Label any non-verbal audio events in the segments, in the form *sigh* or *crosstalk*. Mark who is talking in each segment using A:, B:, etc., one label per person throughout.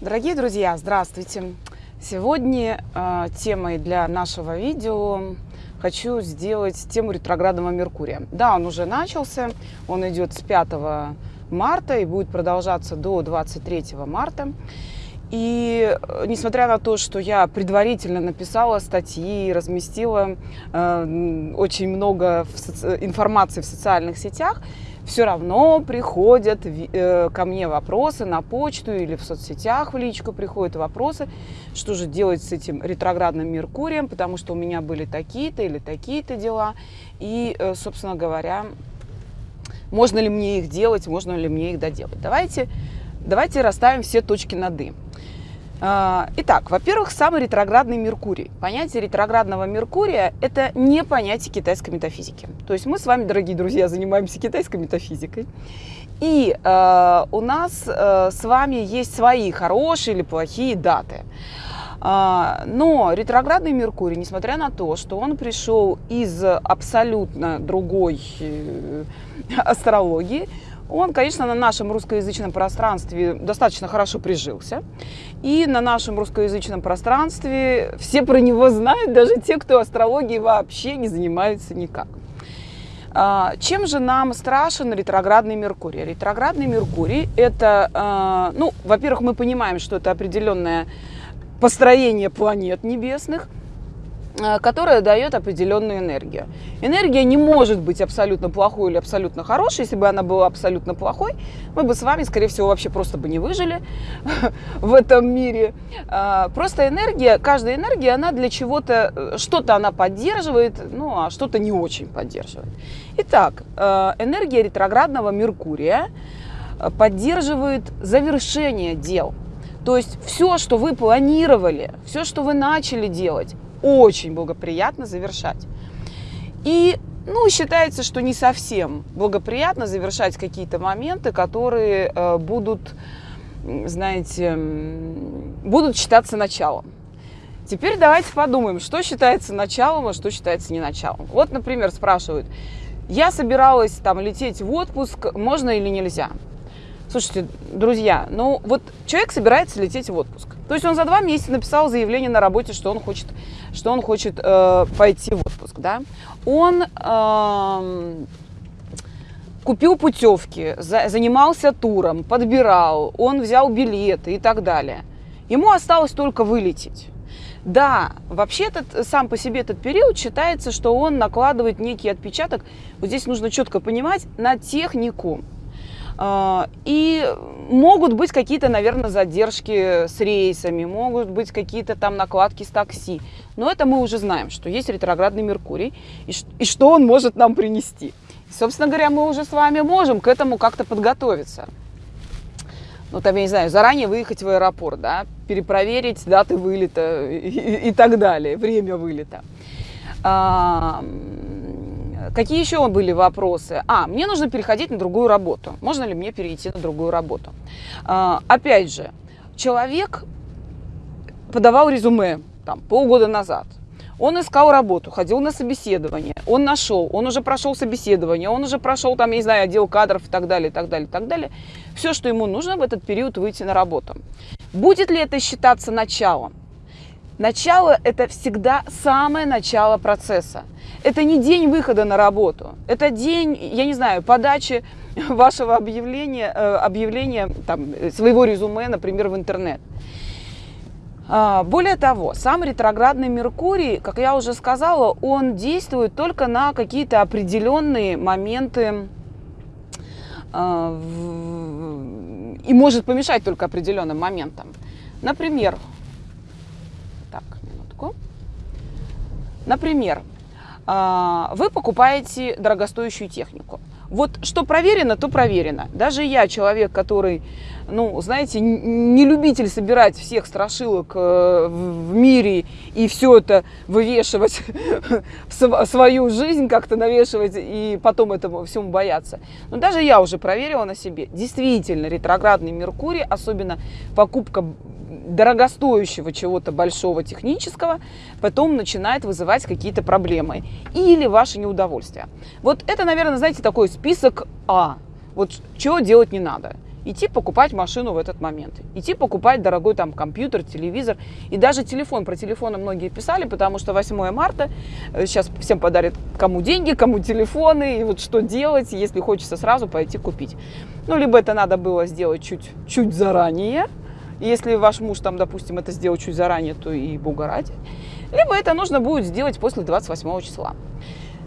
A: Дорогие друзья, здравствуйте! Сегодня э, темой для нашего видео хочу сделать тему ретроградного Меркурия. Да, он уже начался, он идет с 5 марта и будет продолжаться до 23 марта. И э, несмотря на то, что я предварительно написала статьи, разместила э, очень много в соци... информации в социальных сетях, все равно приходят э, ко мне вопросы на почту или в соцсетях в личку приходят вопросы, что же делать с этим ретроградным Меркурием, потому что у меня были такие-то или такие-то дела. И, э, собственно говоря, можно ли мне их делать, можно ли мне их доделать. Давайте, давайте расставим все точки над «и». А, итак, во-первых, самый ретроградный Меркурий. Понятие ретроградного Меркурия – это не понятие китайской метафизики. То есть мы с вами, дорогие друзья, занимаемся китайской метафизикой. И э, у нас э, с вами есть свои хорошие или плохие даты. Но ретроградный Меркурий, несмотря на то, что он пришел из абсолютно другой э, астрологии, он, конечно, на нашем русскоязычном пространстве достаточно хорошо прижился. И на нашем русскоязычном пространстве все про него знают, даже те, кто астрологией вообще не занимается никак. А, чем же нам страшен ретроградный Меркурий? Ретроградный Меркурий – это, а, ну, во-первых, мы понимаем, что это определенное построение планет небесных – которая дает определенную энергию. Энергия не может быть абсолютно плохой или абсолютно хорошей. Если бы она была абсолютно плохой, мы бы с вами, скорее всего, вообще просто бы не выжили *laughs* в этом мире. А, просто энергия, каждая энергия, она для чего-то, э, что-то она поддерживает, ну, а что-то не очень поддерживает. Итак, э, энергия ретроградного Меркурия поддерживает завершение дел. То есть все, что вы планировали, все, что вы начали делать, очень благоприятно завершать. И ну, считается, что не совсем благоприятно завершать какие-то моменты, которые э, будут, знаете, будут считаться началом. Теперь давайте подумаем, что считается началом, а что считается не началом. Вот, например, спрашивают, я собиралась там лететь в отпуск, можно или нельзя? Слушайте, друзья, ну вот человек собирается лететь в отпуск. То есть он за два месяца написал заявление на работе, что он хочет, что он хочет э, пойти в отпуск, да. Он э, купил путевки, за, занимался туром, подбирал, он взял билеты и так далее. Ему осталось только вылететь. Да, вообще этот, сам по себе этот период считается, что он накладывает некий отпечаток, вот здесь нужно четко понимать, на технику. А, и могут быть какие-то, наверное, задержки с рейсами, могут быть какие-то там накладки с такси. Но это мы уже знаем, что есть ретроградный Меркурий и, что он может нам принести. Собственно говоря, мы уже с вами можем к этому как-то подготовиться. Ну, там, я не знаю, заранее выехать в аэропорт, да, перепроверить даты вылета и, и, так далее, время вылета. Какие еще были вопросы? А, мне нужно переходить на другую работу. Можно ли мне перейти на другую работу? А, опять же, человек подавал резюме там, полгода назад. Он искал работу, ходил на собеседование, он нашел, он уже прошел собеседование, он уже прошел, там, я не знаю, отдел кадров и так далее, и так далее, и так далее. Все, что ему нужно в этот период выйти на работу. Будет ли это считаться началом? Начало – это всегда самое начало процесса. Это не день выхода на работу, это день, я не знаю, подачи *laughs* вашего объявления, э, объявления там, своего резюме, например, в интернет. А, более того, сам ретроградный Меркурий, как я уже сказала, он действует только на какие-то определенные моменты а, и может помешать только определенным моментам. Например, так, минутку. Например, а, вы покупаете дорогостоящую технику. Вот что проверено, то проверено. Даже я, человек, который, ну, знаете, не любитель собирать всех страшилок э, в мире и все это вывешивать *laughs* в свою жизнь, как-то навешивать и потом этому всему бояться. Но даже я уже проверила на себе. Действительно, ретроградный Меркурий, особенно покупка дорогостоящего чего-то большого технического, потом начинает вызывать какие-то проблемы или ваше неудовольствие. Вот это, наверное, знаете, такой список А. Вот чего делать не надо. идти покупать машину в этот момент, идти покупать дорогой там компьютер, телевизор и даже телефон. Про телефоны многие писали, потому что 8 марта сейчас э, всем подарят кому деньги, кому телефоны, и вот что делать, если хочется сразу пойти купить. Ну, либо это надо было сделать чуть, чуть если ваш муж там, допустим, это сделал чуть заранее, то и бога ради. Либо это нужно будет сделать после 28 числа.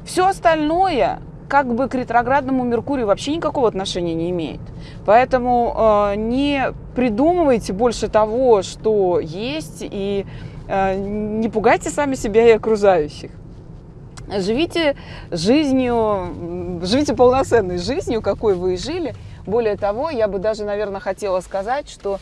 A: Все остальное как бы к ретроградному Меркурию вообще никакого отношения не имеет. Поэтому э, не придумывайте больше того, что есть, и э, не пугайте сами себя и окружающих. Живите жизнью, живите полноценной жизнью, какой вы и жили. Более того, я бы даже, наверное, хотела сказать, что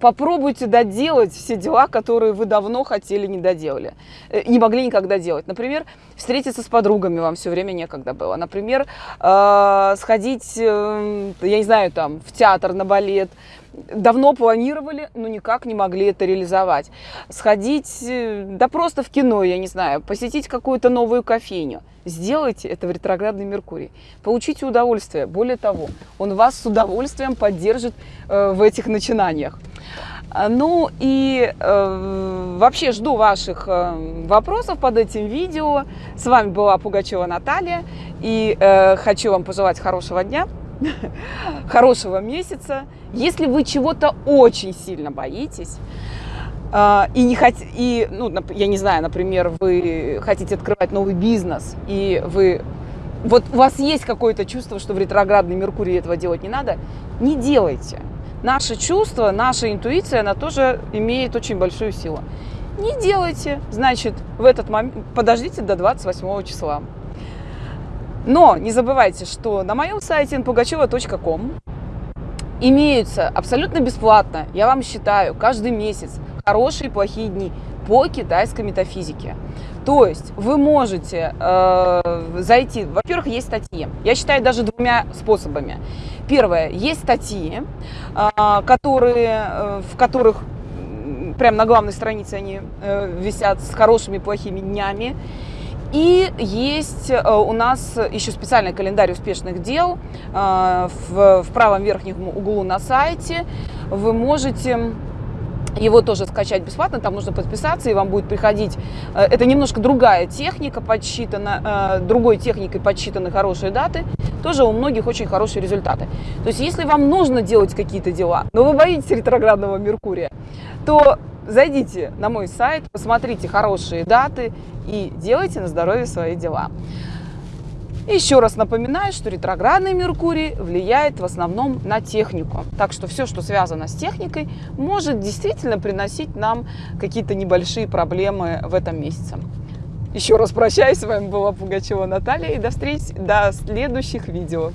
A: попробуйте доделать все дела, которые вы давно хотели не доделали, э, не могли никогда делать. Например, встретиться с подругами вам все время некогда было. Например, э, сходить, э, я не знаю, там, в театр, на балет, давно планировали, но никак не могли это реализовать. Сходить, э, да просто в кино, я не знаю, посетить какую-то новую кофейню. Сделайте это в ретроградный Меркурий. Получите удовольствие. Более того, он вас с удовольствием поддержит э, в этих начинаниях. А, ну и э, вообще жду ваших э, вопросов под этим видео. С вами была Пугачева Наталья. И э, хочу вам пожелать хорошего дня, *laughs* хорошего месяца. Если вы чего-то очень сильно боитесь, а, и не хот... и, ну, я не знаю, например, вы хотите открывать новый бизнес, и вы вот у вас есть какое-то чувство, что в ретроградный Меркурий этого делать не надо, не делайте. Наше чувство, наша интуиция, она тоже имеет очень большую силу. Не делайте, значит, в этот момент подождите до 28 числа. Но не забывайте, что на моем сайте npugacheva.com имеются абсолютно бесплатно, я вам считаю, каждый месяц хорошие и плохие дни по китайской метафизике. То есть вы можете э, зайти, во-первых, есть статьи. Я считаю даже двумя способами. Первое, есть статьи, э, которые, э, в которых прямо на главной странице они э, висят с хорошими и плохими днями. И есть э, у нас еще специальный календарь успешных дел э, в, правом верхнем углу на сайте. Вы можете его тоже скачать бесплатно, там нужно подписаться, и вам будет приходить... Э, это немножко другая техника, подсчитана, другой техникой подсчитаны хорошие даты. Тоже у многих очень хорошие результаты. То есть, если вам нужно делать какие-то дела, но вы боитесь ретроградного Меркурия, то зайдите на мой сайт, посмотрите хорошие даты и делайте на здоровье свои дела. Еще раз напоминаю, что ретроградный Меркурий влияет в основном на технику. Так что все, что связано с техникой, может действительно приносить нам какие-то небольшие проблемы в этом месяце. Еще раз прощаюсь, с вами была Пугачева Наталья и до встречи, до следующих видео.